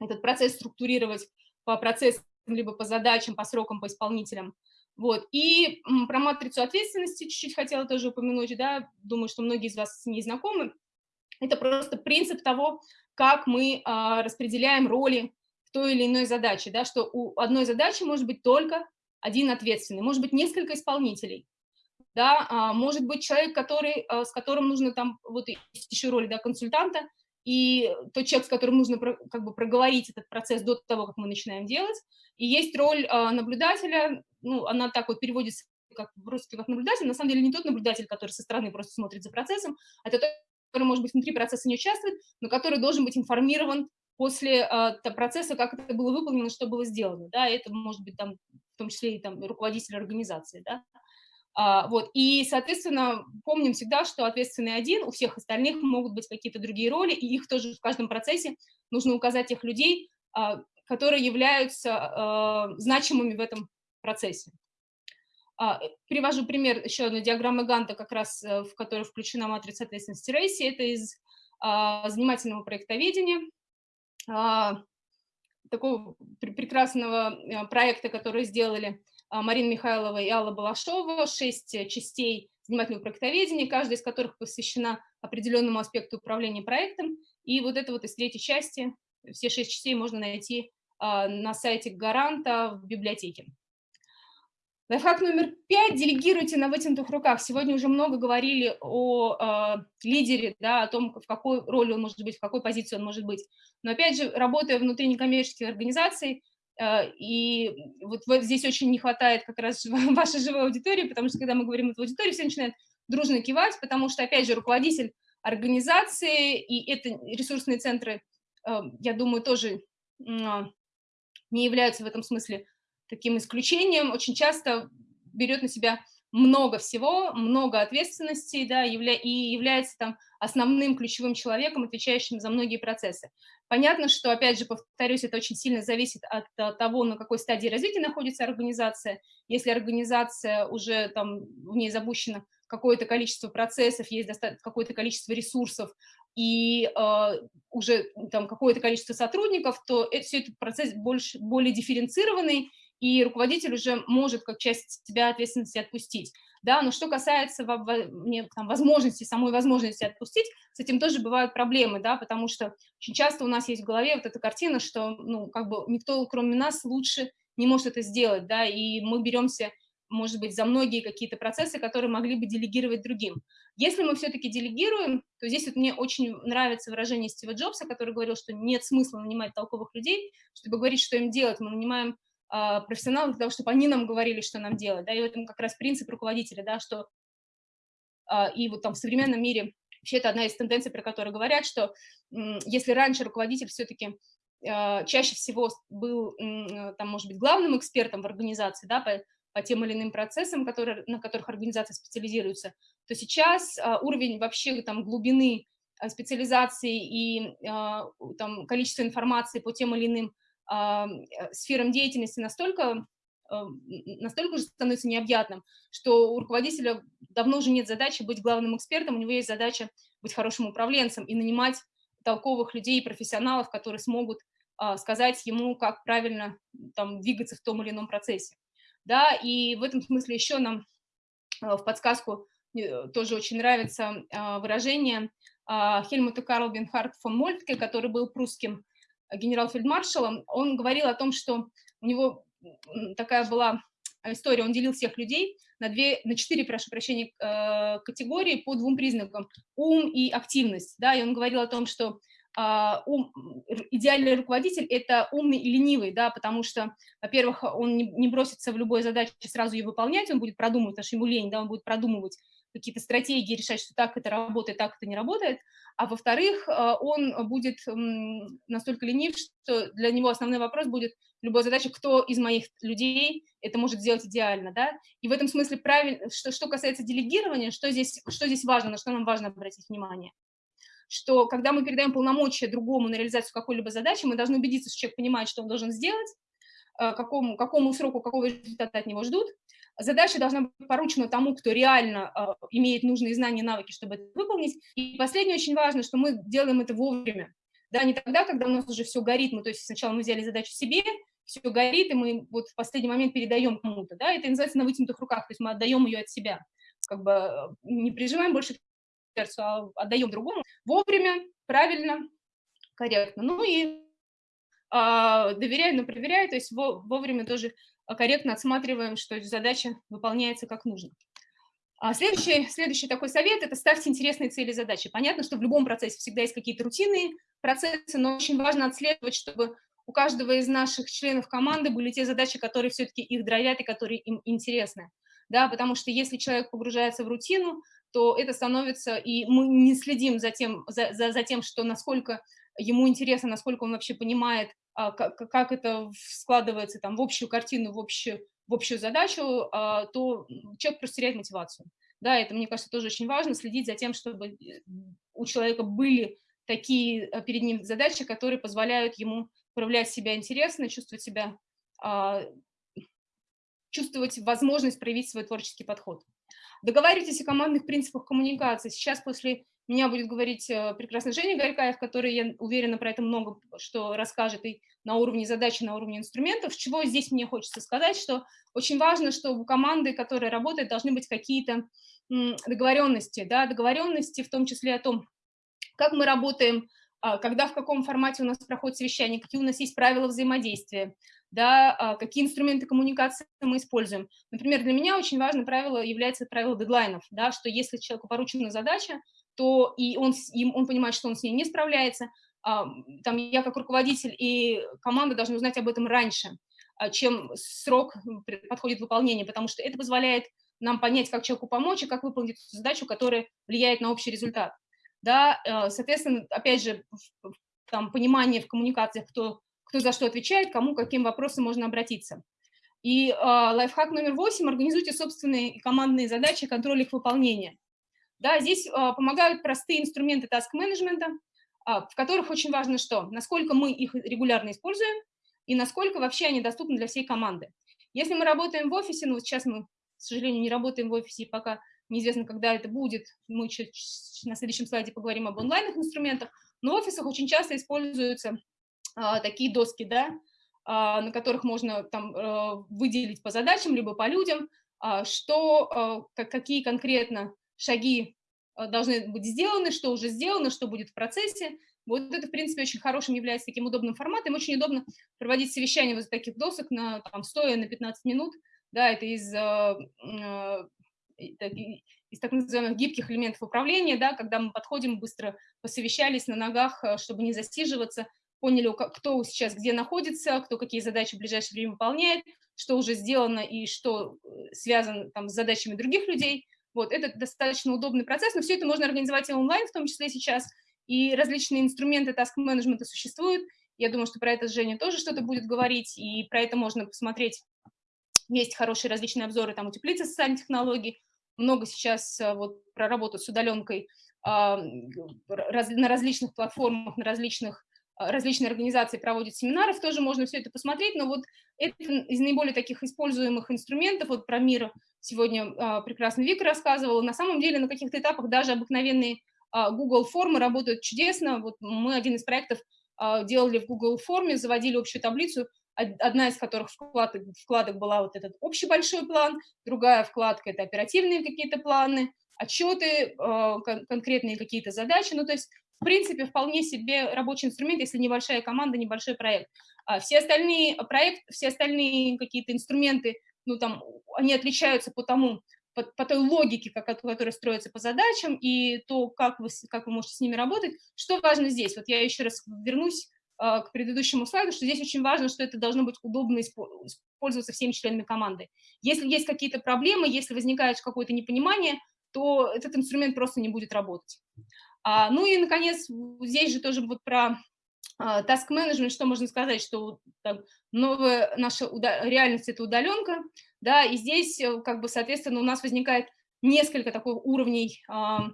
этот процесс структурировать по процессам, либо по задачам, по срокам, по исполнителям. Вот. И про матрицу ответственности чуть-чуть хотела тоже упомянуть, да, думаю, что многие из вас с ней знакомы. Это просто принцип того, как мы а, распределяем роли в той или иной задаче, да, что у одной задачи может быть только один ответственный, может быть несколько исполнителей, да, а, может быть человек, который, а, с которым нужно там, вот еще роль, да, консультанта, и тот человек, с которым нужно как бы проговорить этот процесс до того, как мы начинаем делать, и есть роль а, наблюдателя, ну, она так вот переводится как русский как наблюдатель, на самом деле не тот наблюдатель, который со стороны просто смотрит за процессом, а тот, который, может быть, внутри процесса не участвует, но который должен быть информирован после э, процесса, как это было выполнено, что было сделано, да, это может быть там, в том числе и там руководитель организации, да, вот, и, соответственно, помним всегда, что ответственный один, у всех остальных могут быть какие-то другие роли, и их тоже в каждом процессе нужно указать тех людей, а, которые являются э, значимыми в этом процессе. А, привожу пример еще одной диаграммы Ганта, как раз э, в которой включена матрица ответственности Рейси. Это из а, занимательного проектоведения, а, такого прекрасного э, проекта, который сделали Марина Михайлова и Алла Балашова, шесть частей занимательного проектоведения, каждая из которых посвящена определенному аспекту управления проектом. И вот это вот из третьей части, все шесть частей можно найти а, на сайте гаранта в библиотеке. Лайфхак номер пять. Делегируйте на вытянутых руках. Сегодня уже много говорили о э, лидере, да, о том, в какой роли он может быть, в какой позиции он может быть. Но опять же, работая внутри некоммерческих организаций, э, и вот, здесь очень не хватает как раз вашей живой аудитории, потому что когда мы говорим в аудитории, все начинают дружно кивать, потому что, опять же, руководитель организации и это ресурсные центры, э, я думаю, тоже не являются в этом смысле таким исключением, очень часто берет на себя много всего, много ответственности, да, явля и является там основным ключевым человеком, отвечающим за многие процессы. Понятно, что, опять же, повторюсь, это очень сильно зависит от, от того, на какой стадии развития находится организация. Если организация уже там в ней запущена какое-то количество процессов, есть какое-то количество ресурсов, и э, уже там какое-то количество сотрудников, то это, все этот процесс больше, более дифференцированный, и руководитель уже может как часть себя ответственности отпустить. Да, но что касается там, возможности, самой возможности отпустить, с этим тоже бывают проблемы, да, потому что очень часто у нас есть в голове вот эта картина, что, ну, как бы никто, кроме нас, лучше не может это сделать, да, и мы беремся может быть, за многие какие-то процессы, которые могли бы делегировать другим. Если мы все-таки делегируем, то здесь вот мне очень нравится выражение Стива Джобса, который говорил, что нет смысла нанимать толковых людей, чтобы говорить, что им делать. Мы нанимаем э, профессионалов для того, чтобы они нам говорили, что нам делать. Да, и в этом как раз принцип руководителя, да, что э, и вот там в современном мире вообще это одна из тенденций, про которые говорят, что если раньше руководитель все-таки чаще всего был, там, может быть, главным экспертом в организации, да, по, по тем или иным процессам, которые, на которых организация специализируется, то сейчас а, уровень вообще там глубины а, специализации и а, там количество информации по тем или иным а, сферам деятельности настолько а, настолько уже становится необъятным, что у руководителя давно уже нет задачи быть главным экспертом, у него есть задача быть хорошим управленцем и нанимать толковых людей, профессионалов, которые смогут а, сказать ему, как правильно там, двигаться в том или ином процессе. Да, и в этом смысле еще нам э, в подсказку мне тоже очень нравится выражение Хельмута Карл Бенхард фон Мольтке, который был прусским генерал-фельдмаршалом. Он говорил о том, что у него такая была история, он делил всех людей на, две, на четыре, прошу прощения, э, категории по двум признакам – ум и активность. Да, и он говорил о том, что а, ум, идеальный руководитель – это умный и ленивый, да, потому что, во-первых, он не, бросится в любой задаче сразу ее выполнять, он будет продумывать, потому что ему лень, да, он будет продумывать какие-то стратегии, решать, что так это работает, так это не работает, а во-вторых, э, он будет настолько ленив, что для него основной вопрос будет любая задача, кто из моих людей это может сделать идеально, да, и в этом смысле правильно, что, что касается делегирования, что здесь, что здесь важно, на что нам важно обратить внимание, что когда мы передаем полномочия другому на реализацию какой-либо задачи, мы должны убедиться, что человек понимает, что он должен сделать, э, какому, какому сроку, какого результата от него ждут, Задача должна быть поручена тому, кто реально э, имеет нужные знания и навыки, чтобы это выполнить. И последнее очень важно, что мы делаем это вовремя. Да, не тогда, когда у нас уже все горит, мы, то есть сначала мы взяли задачу себе, все горит, и мы вот в последний момент передаем кому-то, да, это называется на вытянутых руках, то есть мы отдаем ее от себя, как бы э, не прижимаем больше сердцу, а отдаем другому вовремя, правильно, корректно. Ну и а, доверяю, но проверяю, то есть вовремя тоже корректно отсматриваем, что задача выполняется как нужно. А следующий, следующий такой совет – это ставьте интересные цели и задачи. Понятно, что в любом процессе всегда есть какие-то рутинные процессы, но очень важно отслеживать, чтобы у каждого из наших членов команды были те задачи, которые все-таки их драйвят и которые им интересны. Да, потому что если человек погружается в рутину, то это становится, и мы не следим за тем, за, за, за тем что насколько ему интересно, насколько он вообще понимает а, как, как это складывается там, в общую картину, в общую, в общую задачу, а, то человек просто теряет мотивацию. Да, это, мне кажется, тоже очень важно, следить за тем, чтобы э, у человека были такие э, перед ним задачи, которые позволяют ему проявлять себя интересно, чувствовать себя, а, чувствовать возможность проявить свой творческий подход. Договаривайтесь о командных принципах коммуникации. Сейчас после меня будет говорить э, прекрасная Женя Горькаев, который, я уверена, про это много что расскажет и на уровне задачи, на уровне инструментов. Чего здесь мне хочется сказать, что очень важно, что у команды, которая работает, должны быть какие-то договоренности, да, договоренности в том числе о том, как мы работаем, а, когда, в каком формате у нас проходит совещание, какие у нас есть правила взаимодействия, да, а, какие инструменты коммуникации мы используем. Например, для меня очень важное правило является правило дедлайнов, да, что если человеку поручена задача, то и он, и он понимает, что он с ней не справляется, а, там я как руководитель и команда должны узнать об этом раньше, а, чем срок подходит выполнение, потому что это позволяет нам понять, как человеку помочь и как выполнить задачу, которая влияет на общий результат. Да, а, соответственно, опять же, там понимание в коммуникациях, кто, кто за что отвечает, кому, каким вопросом можно обратиться. И э, лайфхак номер восемь – организуйте собственные командные задачи, контроль их выполнения. Да, здесь а, помогают простые инструменты таск-менеджмента, а, в которых очень важно что? Насколько мы их регулярно используем и насколько вообще они доступны для всей команды. Если мы работаем в офисе, ну вот сейчас мы, к сожалению, не работаем в офисе, и пока неизвестно, когда это будет, мы на следующем слайде поговорим об онлайнных инструментах, но в офисах очень часто используются а, такие доски, да, а, на которых можно там а, выделить по задачам, либо по людям, а, что, а, как, какие конкретно шаги э, должны быть сделаны, что уже сделано, что будет в процессе. Вот это, в принципе, очень хорошим является таким удобным форматом. Очень удобно проводить совещания вот таких досок на там, стоя на 15 минут. Да, это из, э, э, из так называемых гибких элементов управления, да, когда мы подходим, быстро посовещались на ногах, чтобы не засиживаться, поняли, кто сейчас где находится, кто какие задачи в ближайшее время выполняет, что уже сделано и что связано там, с задачами других людей – вот, это достаточно удобный процесс, но все это можно организовать и онлайн, в том числе сейчас, и различные инструменты таск-менеджмента существуют. Я думаю, что про это Женя тоже что-то будет говорить, и про это можно посмотреть. Есть хорошие различные обзоры, там, утеплиться социальных технологий, много сейчас э, вот про работу с удаленкой а, на различных платформах, на различных различные организации проводят семинаров, тоже можно все это посмотреть, но вот это из наиболее таких используемых инструментов, вот про мир сегодня а, прекрасно Вика рассказывала, на самом деле на каких-то этапах даже обыкновенные а, Google формы работают чудесно, вот мы один из проектов делали в Google форме, заводили общую таблицу, одна из которых вкладок, вкладок была вот этот общий большой план, другая вкладка – это оперативные какие-то планы, отчеты, э, конкретные какие-то задачи. Ну, то есть, в принципе, вполне себе рабочий инструмент, если небольшая команда, небольшой проект. А все остальные проекты, все остальные какие-то инструменты, ну, там, они отличаются по тому, по, по той логике, как, которая строится по задачам, и то, как вы, как вы можете с ними работать. Что важно здесь? Вот я еще раз вернусь э, к предыдущему слайду, что здесь очень важно, что это должно быть удобно использоваться всеми членами команды. Если есть какие-то проблемы, если возникает какое-то непонимание, то этот инструмент просто не будет работать. А, ну и, наконец, здесь же тоже вот про а, task management, что можно сказать, что там, новая наша реальность – это удаленка, да, и здесь, э, как бы, соответственно, у нас возникает несколько таких уровней а,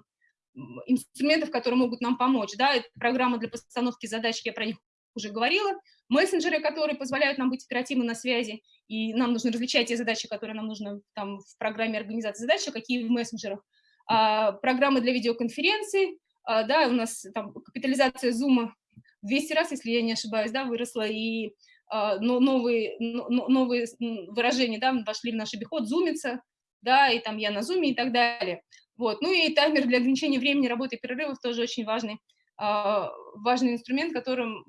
инструментов, которые могут нам помочь, да, это программа для постановки задач, я про них уже говорила, мессенджеры, которые позволяют нам быть оперативно на связи, и нам нужно различать те задачи, которые нам нужно там в программе организации задач, а какие в мессенджерах, а, программы для видеоконференций, да, у нас там капитализация Zoom 200 раз, если я не ошибаюсь, да, выросла, и а, но новые, но, новые выражения, да, вошли в наш обиход, зумиться, да, и там я на зуме и так далее. Вот. Ну и таймер для ограничения времени работы и перерывов тоже очень важный, а, важный инструмент, которым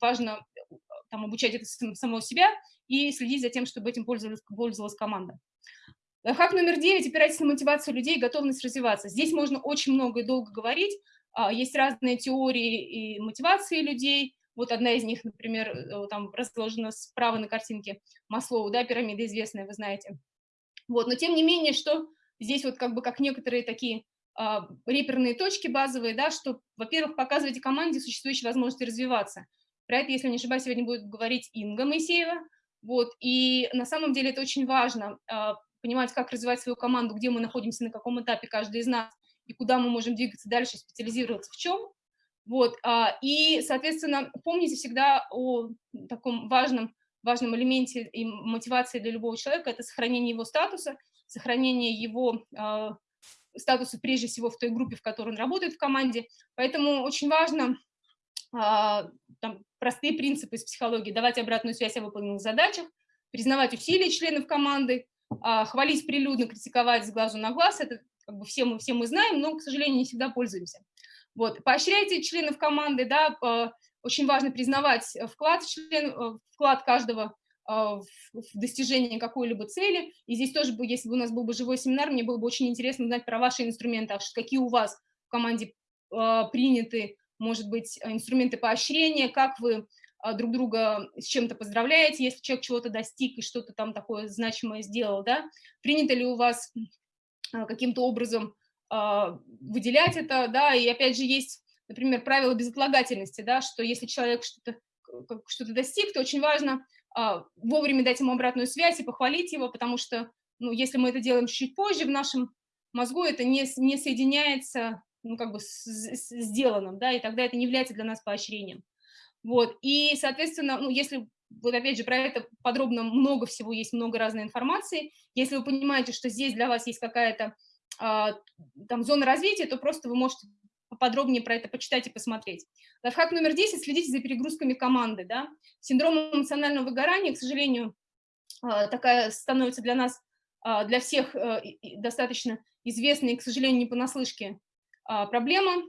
важно там, обучать это самого себя и следить за тем, чтобы этим пользовалась, пользовалась команда. Хак номер девять – опирайтесь на мотивацию людей, готовность развиваться. Здесь можно очень много и долго говорить. А, есть разные теории и мотивации людей. Вот одна из них, например, э, там разложена справа на картинке Маслоу, да, пирамида известная, вы знаете. Вот, но тем не менее, что здесь вот как бы как некоторые такие а, реперные точки базовые, да, что, во-первых, показывайте команде существующие возможности развиваться. Про это, если не ошибаюсь, сегодня будет говорить Инга Моисеева. Вот, и на самом деле это очень важно, а, понимать, как развивать свою команду, где мы находимся, на каком этапе каждый из нас, и куда мы можем двигаться дальше, специализироваться в чем. Вот, а, и, соответственно, помните всегда о таком важном, важном элементе и мотивации для любого человека – это сохранение его статуса, сохранение его а, статуса прежде всего в той группе, в которой он работает в команде. Поэтому очень важно а, там, простые принципы из психологии, давать обратную связь о выполненных задачах, признавать усилия членов команды, хвалить прилюдно, критиковать с глазу на глаз, это как бы все мы, все мы знаем, но, к сожалению, не всегда пользуемся. Вот. Поощряйте членов команды, да, очень важно признавать вклад, член, э, вклад каждого а, в достижение какой-либо цели. И здесь тоже, если бы у нас был бы живой семинар, мне было бы очень интересно узнать про ваши инструменты, а какие у вас в команде а, приняты, может быть, инструменты поощрения, как вы а, друг друга с чем-то поздравляете, если человек чего-то достиг и что-то там такое значимое сделал, да, принято ли у вас а, каким-то образом а, выделять это, да, и опять же есть, например, правило безотлагательности, да, что если человек что-то что, -то, достиг, то очень важно вовремя дать ему обратную связь и похвалить его, потому что, ну, если мы это делаем чуть позже, в нашем мозгу это не, не соединяется, ну, как бы с, с сделанным, да, и тогда это не является для нас поощрением. Вот, и, соответственно, ну, если, вот опять же, про это подробно много всего, есть много разной информации, если вы понимаете, что здесь для вас есть какая-то а, там зона развития, то просто вы можете поподробнее про это почитать и посмотреть. Лайфхак номер 10 – следите за перегрузками команды. Да? Синдром эмоционального выгорания, к сожалению, а, такая становится для нас, а, для всех а, достаточно известной и, к сожалению, не понаслышке проблема,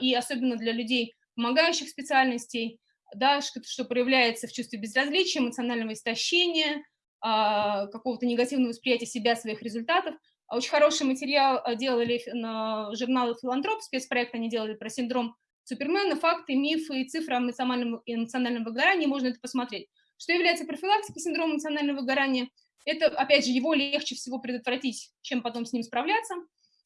и особенно для людей помогающих специальностей да, что, проявляется в чувстве безразличия, эмоционального истощения, а, какого-то негативного восприятия себя, своих результатов. А очень хороший материал а, делали на журнале «Филантроп», спецпроект они делали про синдром Супермена, факты, мифы и цифры о эмоциональном, эмоциональном выгорании, можно это посмотреть. Что является профилактикой синдрома эмоционального выгорания? Это, опять же, его легче всего предотвратить, чем потом с ним справляться.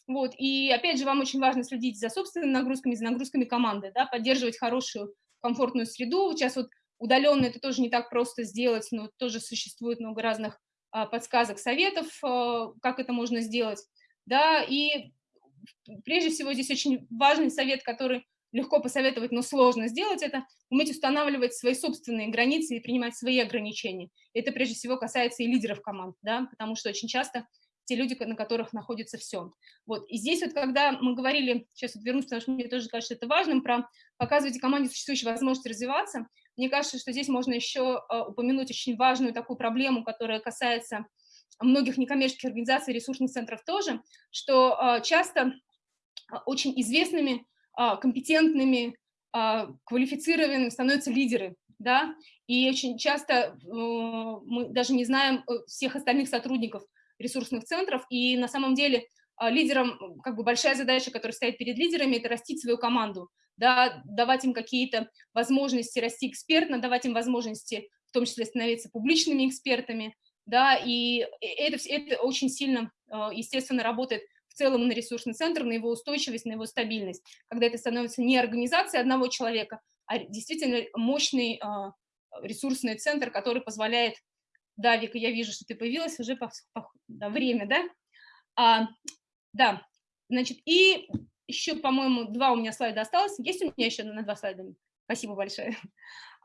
Вот. И, опять же, вам очень важно следить за собственными нагрузками, за нагрузками команды, да, поддерживать хорошую комфортную среду. Сейчас вот удаленно это тоже не так просто сделать, но тоже существует много разных а, подсказок, советов, а, как это можно сделать. Да, и прежде всего здесь очень важный совет, который легко посоветовать, но сложно сделать это, уметь устанавливать свои собственные границы и принимать свои ограничения. Это прежде всего касается и лидеров команд, да, потому что очень часто те люди, на которых находится все. Вот. И здесь вот, когда мы говорили, сейчас вот вернусь, потому что мне тоже кажется это важным, про показывайте команде существующие возможности развиваться, мне кажется, что здесь можно еще упомянуть очень важную такую проблему, которая касается многих некоммерческих организаций, ресурсных центров тоже, что часто очень известными, компетентными, квалифицированными становятся лидеры, да, и очень часто э, мы даже не знаем э, всех остальных сотрудников ресурсных центров, и на самом деле а, лидерам, как бы большая задача, которая стоит перед лидерами, это растить свою команду, да, давать им какие-то возможности расти экспертно, давать им возможности в том числе становиться публичными экспертами, да, и это, это очень сильно, а, естественно, работает в целом на ресурсный центр, на его устойчивость, на его стабильность, когда это становится не организация одного человека, а действительно мощный а, ресурсный центр, который позволяет да, Вика, я вижу, что ты появилась уже по, по да, время, да? А, да, значит, и еще, по-моему, два у меня слайда осталось. Есть у меня еще на два слайда? Спасибо большое.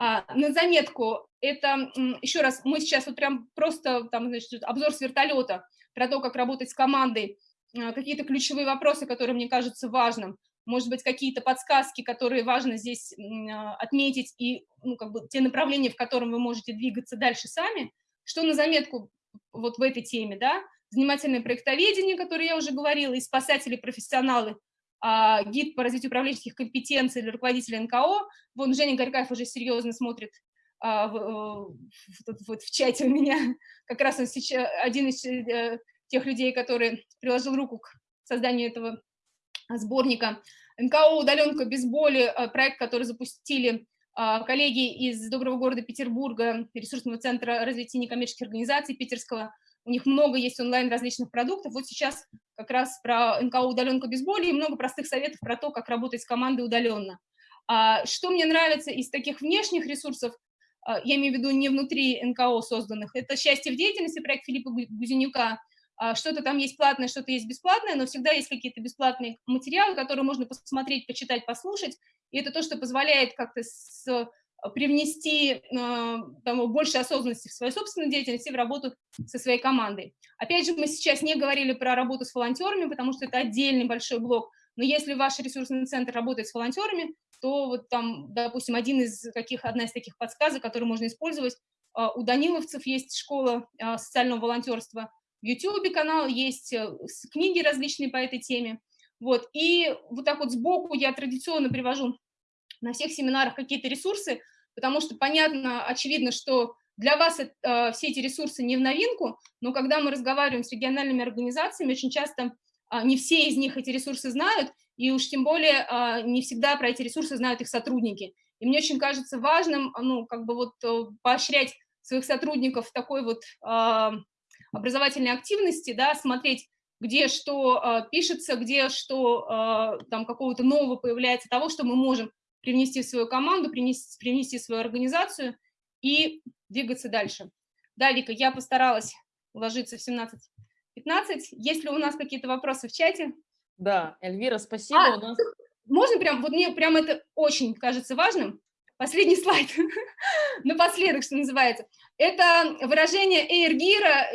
А, на заметку, это, еще раз, мы сейчас вот прям просто, там, значит, обзор с вертолета про то, как работать с командой, а, какие-то ключевые вопросы, которые мне кажутся важным, может быть, какие-то подсказки, которые важно здесь а, отметить, и ну, как бы те направления, в котором вы можете двигаться дальше сами – что на заметку вот в этой теме, да? Занимательное проектоведение, которое я уже говорила, и спасатели-профессионалы, а, гид по развитию управленческих компетенций для руководителя НКО. Вон Женя Горькаев уже серьезно смотрит а, в, в, вот в чате у меня. Как раз он сейчас один из э, тех людей, который приложил руку к созданию этого сборника. НКО «Удаленка без боли», э, проект, который запустили коллеги из доброго города Петербурга, ресурсного центра развития некоммерческих организаций питерского, у них много есть онлайн различных продуктов. Вот сейчас как раз про НКО «Удаленка без боли» и много простых советов про то, как работать с командой удаленно. А, что мне нравится из таких внешних ресурсов, а, я имею в виду не внутри НКО созданных, это «Счастье в деятельности», проект Филиппа Гузенюка, что-то там есть платное, что-то есть бесплатное, но всегда есть какие-то бесплатные материалы, которые можно посмотреть, почитать, послушать, и это то, что позволяет как-то привнести э, там, больше осознанности в свою собственную деятельность и в работу со своей командой. Опять же, мы сейчас не говорили про работу с волонтерами, потому что это отдельный большой блок, но если ваш ресурсный центр работает с волонтерами, то вот там, допустим, один из каких, одна из таких подсказок, которые можно использовать, э, у даниловцев есть школа социального волонтерства, в YouTube канал есть книги различные по этой теме, вот, и вот так вот сбоку я традиционно привожу на всех семинарах какие-то ресурсы, потому что понятно, очевидно, что для вас э, все эти ресурсы не в новинку, но когда мы разговариваем с региональными организациями, очень часто э, не все из них эти ресурсы знают, и уж тем более э, не всегда про эти ресурсы знают их сотрудники. И мне очень кажется важным, ну, как бы вот э, поощрять своих сотрудников в такой вот э, образовательной активности, да, смотреть, где что э, пишется, где что э, там какого-то нового появляется, того, что мы можем привнести в свою команду, привнести, привнести в свою организацию и двигаться дальше. Да, Вика, я постаралась уложиться в 17-15. Есть ли у нас какие-то вопросы в чате? Да, Эльвира, спасибо. А, у нас... Можно прям, вот мне прям это очень кажется важным. Последний слайд, напоследок, что называется. Это выражение Эйр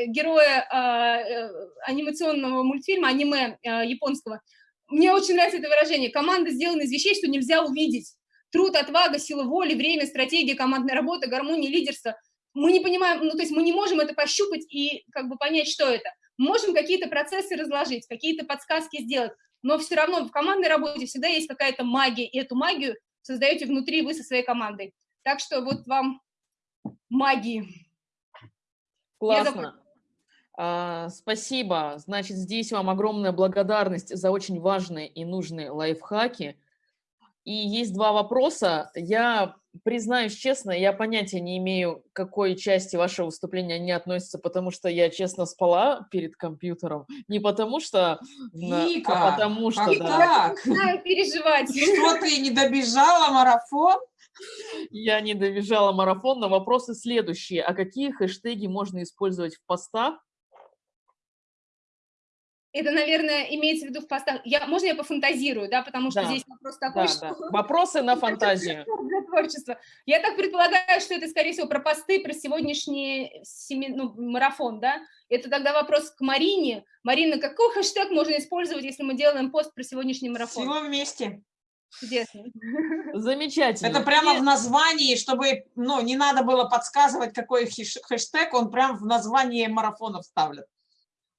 героя э, анимационного мультфильма, аниме э, японского. Мне очень нравится это выражение. Команда сделана из вещей, что нельзя увидеть. Труд, отвага, сила воли, время, стратегия, командная работа, гармония, лидерство. Мы не понимаем, ну то есть мы не можем это пощупать и как бы понять, что это. Можем какие-то процессы разложить, какие-то подсказки сделать, но все равно в командной работе всегда есть какая-то магия, и эту магию создаете внутри вы со своей командой. Так что вот вам магии. Классно. А, спасибо. Значит, здесь вам огромная благодарность за очень важные и нужные лайфхаки. И есть два вопроса. Я признаюсь честно, я понятия не имею, к какой части вашего выступления они относятся, потому что я честно спала перед компьютером. Не потому что... Вика, а потому что... Как да. так? переживать. Что, ты не добежала марафон? Я не добежала марафон, но вопросы следующие. А какие хэштеги можно использовать в постах, это, наверное, имеется в виду в постах. Я, можно я пофантазирую, да, потому что Да. здесь вопрос такой, Да, что... да. Вопросы на фантазию. для творчества. Я так предполагаю, что это, скорее всего, про посты, про сегодняшний семи... ну, марафон, да? Это тогда вопрос к Марине. Марина, какой хэштег можно использовать, если мы делаем пост про сегодняшний марафон? Всего вместе. Чудесно. Замечательно. Это прямо в названии, чтобы ну, не надо было подсказывать, какой хэштег, он прям в названии марафона вставлен.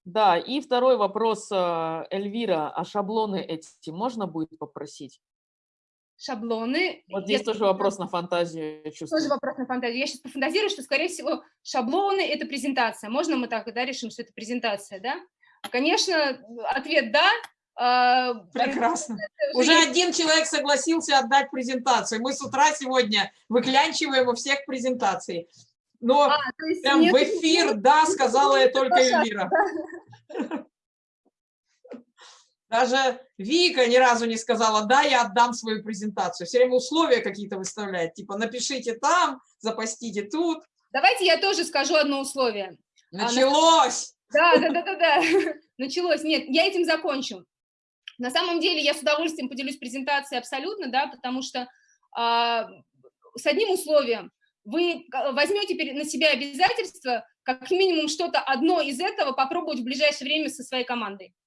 Да, и второй вопрос, э, Эльвира, а шаблоны эти можно будет попросить? Шаблоны. Вот здесь Я- тоже вопрос на фантазию, я Тоже чувствую. вопрос на фантазию. Я сейчас пофантазирую, что, скорее всего, шаблоны – это презентация. Можно мы так, да, решим, что это презентация, да? Конечно, ответ «да». А, Прекрасно. уже Уже есть- один человек согласился отдать презентацию. Мы с утра сегодня выклянчиваем у всех презентации. Но А, прям нет- в эфир «да» сказала я только. Эльвира. Даже Вика ни разу не сказала, да, я отдам свою презентацию. Все время условия какие-то выставляет, типа напишите там, запостите тут. Давайте я тоже скажу одно условие. на- Началось! Да, да, да, да, да. Началось. Нет, я этим закончу. На самом деле я с удовольствием поделюсь презентацией абсолютно, да, потому что а, с одним условием. Вы возьмете на себя обязательство как минимум что-то одно из этого попробовать в ближайшее время со своей командой.